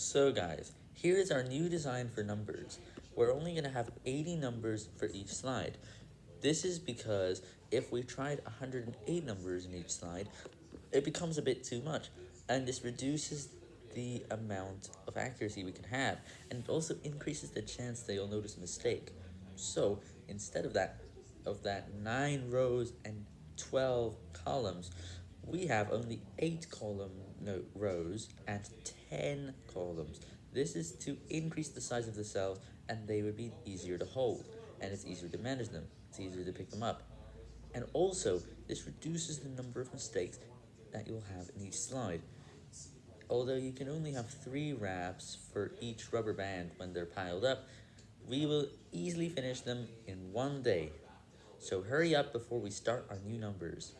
So guys, here is our new design for numbers. We're only going to have 80 numbers for each slide. This is because if we tried 108 numbers in each slide, it becomes a bit too much, and this reduces the amount of accuracy we can have, and it also increases the chance that you'll notice a mistake. So, instead of that, of that 9 rows and 12 columns, we have only 8 column no, rows and 10 columns. This is to increase the size of the cells and they would be easier to hold and it's easier to manage them. It's easier to pick them up. And also, this reduces the number of mistakes that you'll have in each slide. Although you can only have three wraps for each rubber band when they're piled up, we will easily finish them in one day. So hurry up before we start our new numbers.